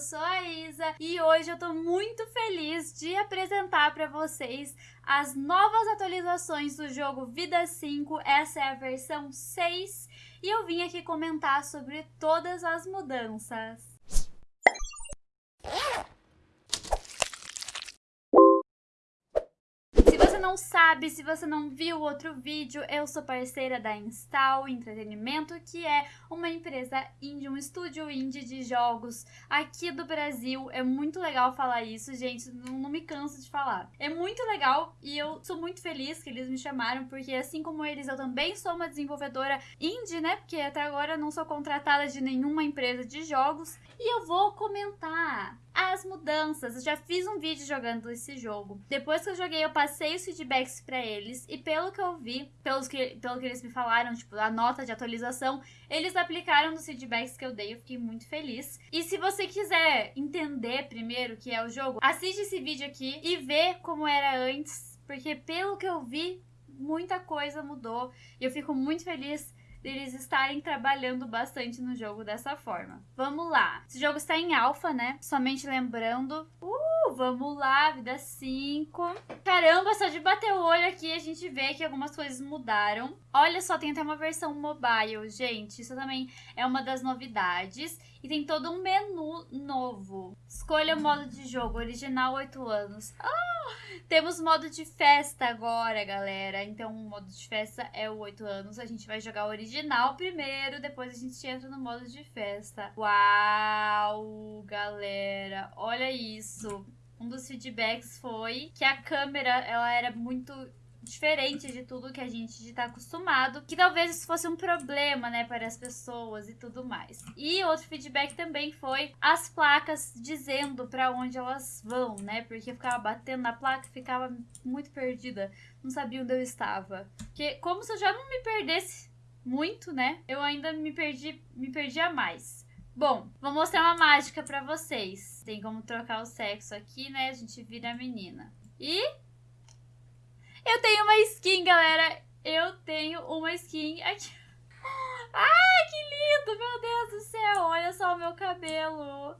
sou a Isa e hoje eu tô muito feliz de apresentar para vocês as novas atualizações do jogo Vida 5. Essa é a versão 6 e eu vim aqui comentar sobre todas as mudanças. Não sabe, se você não viu o outro vídeo, eu sou parceira da Install Entretenimento, que é uma empresa indie, um estúdio indie de jogos aqui do Brasil. É muito legal falar isso, gente, não, não me canso de falar. É muito legal e eu sou muito feliz que eles me chamaram, porque assim como eles, eu também sou uma desenvolvedora indie, né? Porque até agora não sou contratada de nenhuma empresa de jogos. E eu vou comentar as mudanças. Eu já fiz um vídeo jogando esse jogo. Depois que eu joguei, eu passei os feedbacks para eles. E pelo que eu vi, pelos que, pelo que eles me falaram, tipo, a nota de atualização, eles aplicaram nos feedbacks que eu dei. Eu fiquei muito feliz. E se você quiser entender primeiro o que é o jogo, assiste esse vídeo aqui e vê como era antes. Porque pelo que eu vi, muita coisa mudou. E eu fico muito feliz deles estarem trabalhando bastante no jogo dessa forma. Vamos lá. Esse jogo está em alfa, né? Somente lembrando. Uh, vamos lá, vida 5. Caramba, só de bater o olho aqui a gente vê que algumas coisas mudaram. Olha só, tem até uma versão mobile, gente. Isso também é uma das novidades. E tem todo um menu novo. Escolha o modo de jogo, original 8 anos. Oh, temos modo de festa agora, galera. Então o modo de festa é o 8 anos. A gente vai jogar o original primeiro, depois a gente entra no modo de festa. Uau, galera. Olha isso. Um dos feedbacks foi que a câmera ela era muito diferente de tudo que a gente está acostumado, que talvez isso fosse um problema, né, para as pessoas e tudo mais. E outro feedback também foi as placas dizendo para onde elas vão, né, porque eu ficava batendo na placa, ficava muito perdida, não sabia onde eu estava. Porque como se eu já não me perdesse muito, né, eu ainda me perdi, me perdia mais. Bom, vou mostrar uma mágica para vocês. Tem como trocar o sexo aqui, né? A gente vira a menina. E eu tenho uma skin, galera. Eu tenho uma skin aqui. Ai, que lindo, meu Deus do céu. Olha só o meu cabelo.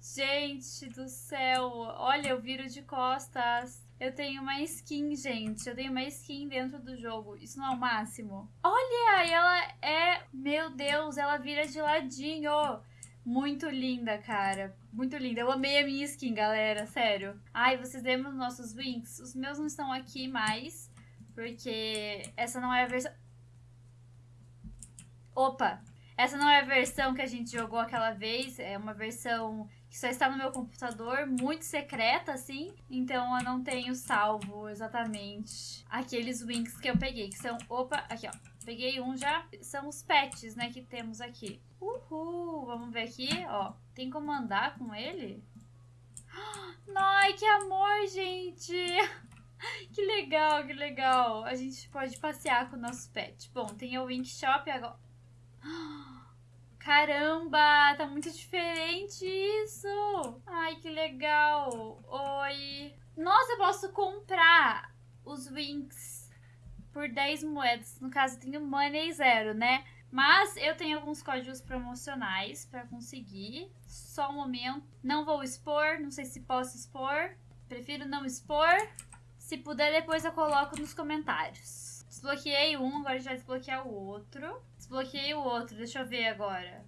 Gente do céu. Olha, eu viro de costas. Eu tenho uma skin, gente. Eu tenho uma skin dentro do jogo. Isso não é o máximo. Olha, ela é... Meu Deus, ela vira de ladinho. Muito linda, cara. Muito linda. Eu amei a minha skin, galera. Sério. Ai, vocês lembram dos nossos wings? Os meus não estão aqui mais. Porque essa não é a versão... Opa! Essa não é a versão que a gente jogou aquela vez. É uma versão que só está no meu computador. Muito secreta, assim. Então eu não tenho salvo exatamente aqueles wings que eu peguei. Que são... Opa! Aqui, ó. Peguei um já. São os pets, né, que temos aqui. Uhul! Vamos ver aqui, ó. Tem como andar com ele? Ai, que amor, gente! Que legal, que legal. A gente pode passear com o nosso pet. Bom, tem o Wink Shop agora. Caramba, tá muito diferente isso. Ai, que legal. Oi. Nossa, eu posso comprar os Winks por 10 moedas. No caso, tenho money zero, né? Mas eu tenho alguns códigos promocionais para conseguir. Só um momento. Não vou expor, não sei se posso expor. Prefiro não expor. Se puder, depois eu coloco nos comentários. Desbloqueei um, agora já desbloquear o outro. Desbloqueei o outro, deixa eu ver agora.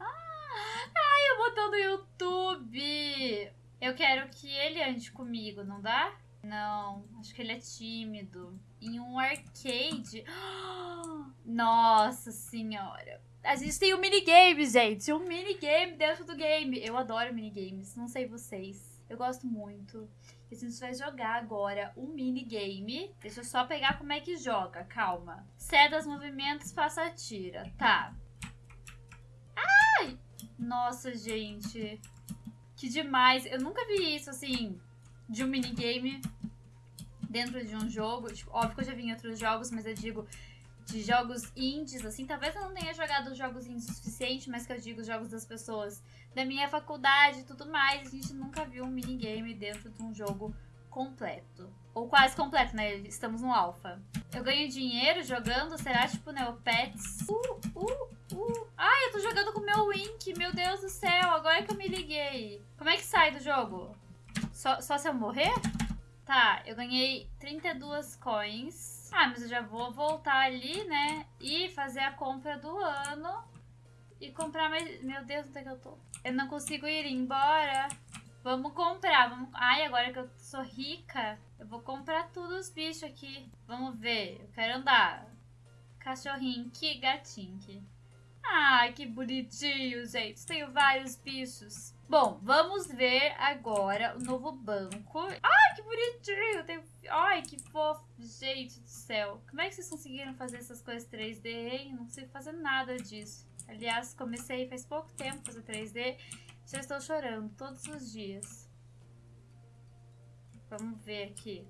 Ah, ai, o botão do YouTube! Eu quero que ele ande comigo, não dá? Não, acho que ele é tímido. Em um arcade. Nossa senhora. A gente tem um minigame, gente. Um minigame dentro do game. Eu adoro minigames. Não sei vocês. Eu gosto muito. A gente vai jogar agora um minigame. Deixa eu só pegar como é que joga. Calma. Ceda os movimentos, faça a tira. Tá. Ai! Nossa, gente. Que demais. Eu nunca vi isso, assim, de um minigame dentro de um jogo. Tipo, óbvio que eu já vi em outros jogos, mas eu digo de jogos indies, assim. Talvez eu não tenha jogado jogos indies o suficiente, mas que eu digo jogos das pessoas da minha faculdade e tudo mais. A gente nunca viu um minigame dentro de um jogo completo. Ou quase completo, né? Estamos no alfa. Eu ganho dinheiro jogando? Será tipo Neopets? Uh, uh, uh. Ai, eu tô jogando com o meu Wink, meu Deus do céu, agora que eu me liguei. Como é que sai do jogo? Só, só se eu morrer? Tá, eu ganhei 32 coins. Ah, mas eu já vou voltar ali, né? E fazer a compra do ano. E comprar mais... Meu Deus, onde é que eu tô? Eu não consigo ir embora. Vamos comprar. Vamos... Ai, agora que eu sou rica, eu vou comprar tudo os bichos aqui. Vamos ver. Eu quero andar. Cachorrinho, que gatinho. Ai, que bonitinho, gente. Tenho vários bichos. Bom, vamos ver agora o novo banco. Ai, que bonitinho. Tenho... Ai, que fofo. Gente do céu. Como é que vocês conseguiram fazer essas coisas 3D, hein? Não consigo fazer nada disso. Aliás, comecei faz pouco tempo fazer 3D. Já estou chorando todos os dias. Vamos ver aqui.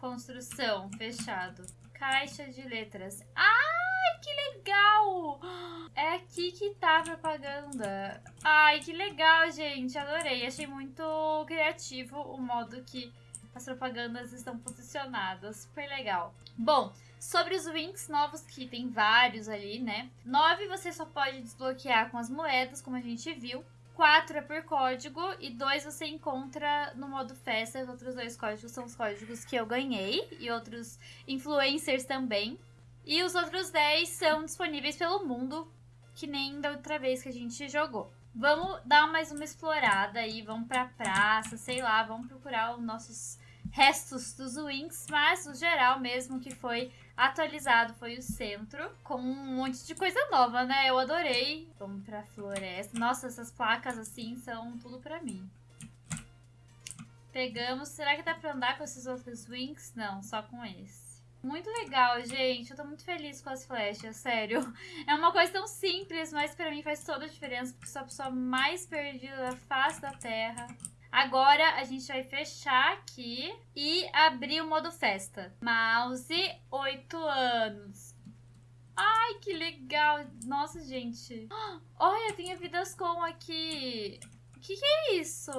Construção, fechado. Caixa de letras. Ai, que legal! É aqui que tá propaganda. Ai, que legal, gente. Adorei. Achei muito criativo o modo que as propagandas estão posicionadas. Super legal. Bom, sobre os Winks novos, que tem vários ali, né? Nove você só pode desbloquear com as moedas, como a gente viu. 4 é por código e 2 você encontra no modo festa. Os outros dois códigos são os códigos que eu ganhei e outros influencers também. E os outros 10 são disponíveis pelo mundo, que nem da outra vez que a gente jogou. Vamos dar mais uma explorada aí, vamos pra praça, sei lá, vamos procurar os nossos restos dos Wings, mas o geral mesmo que foi atualizado foi o centro, com um monte de coisa nova, né? Eu adorei. Vamos pra floresta. Nossa, essas placas assim são tudo pra mim. Pegamos. Será que dá pra andar com esses outros Wings? Não, só com esse. Muito legal, gente. Eu tô muito feliz com as flechas, sério. É uma coisa tão simples, mas pra mim faz toda a diferença, porque sou a pessoa mais perdida da face da Terra. Agora a gente vai fechar aqui e abrir o modo festa. Mouse, 8 anos. Ai, que legal. Nossa, gente. Olha, tem a Vidas Com aqui. O que, que é isso?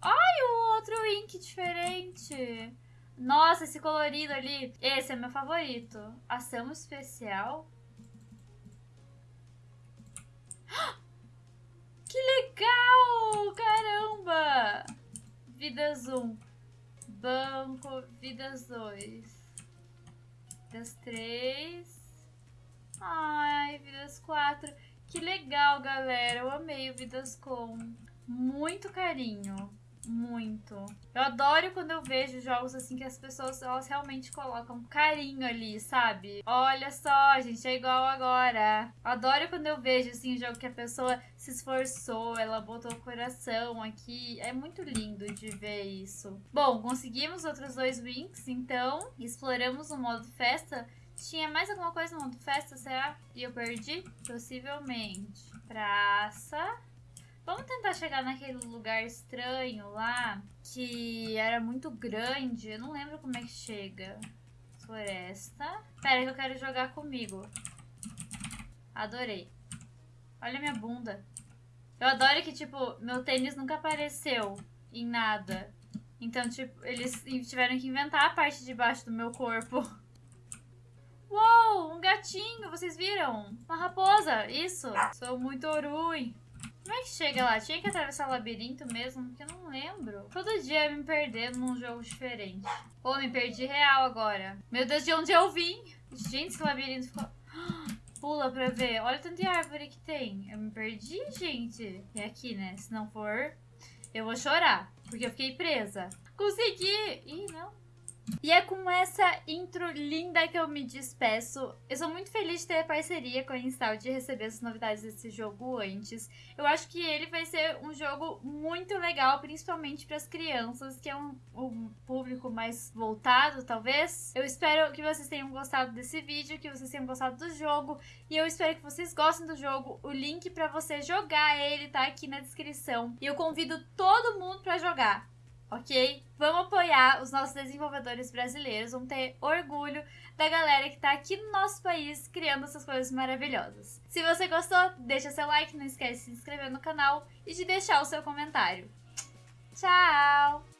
Ai, o outro ink diferente. Nossa, esse colorido ali. Esse é meu favorito. Ação especial. Que legal! Caramba! Vidas 1. Banco, vidas 2. Vidas 3. Ai, vidas 4. Que legal, galera. Eu amei o Vidas com muito carinho. Muito. Eu adoro quando eu vejo jogos assim que as pessoas elas realmente colocam carinho ali, sabe? Olha só, gente, é igual agora. Adoro quando eu vejo assim jogo que a pessoa se esforçou, ela botou o coração aqui. É muito lindo de ver isso. Bom, conseguimos outros dois wins, então exploramos o modo festa. Tinha mais alguma coisa no modo festa, será? E eu perdi? Possivelmente. Praça. Vamos tentar chegar naquele lugar estranho lá, que era muito grande. Eu não lembro como é que chega. Floresta. Pera que eu quero jogar comigo. Adorei. Olha minha bunda. Eu adoro que, tipo, meu tênis nunca apareceu em nada. Então, tipo, eles tiveram que inventar a parte de baixo do meu corpo. Uou, um gatinho, vocês viram? Uma raposa, isso. Sou muito ruim. Como é que chega lá? Tinha que atravessar o labirinto mesmo? Porque eu não lembro. Todo dia eu me perdendo num jogo diferente. Pô, me perdi real agora. Meu Deus, de onde eu vim? Gente, esse labirinto ficou... Pula pra ver. Olha o tanto de árvore que tem. Eu me perdi, gente. E aqui, né? Se não for, eu vou chorar. Porque eu fiquei presa. Consegui! Ih, não. E é com essa intro linda que eu me despeço. Eu sou muito feliz de ter a parceria com a Install de receber as novidades desse jogo antes. Eu acho que ele vai ser um jogo muito legal, principalmente para as crianças, que é um, um, público mais voltado, talvez. Eu espero que vocês tenham gostado desse vídeo, que vocês tenham gostado do jogo. E eu espero que vocês gostem do jogo. O link para você jogar ele tá aqui na descrição. E eu convido todo mundo para jogar ok? Vamos apoiar os nossos desenvolvedores brasileiros, vamos ter orgulho da galera que está aqui no nosso país criando essas coisas maravilhosas. Se você gostou, deixa seu like, não esquece de se inscrever no canal e de deixar o seu comentário. Tchau!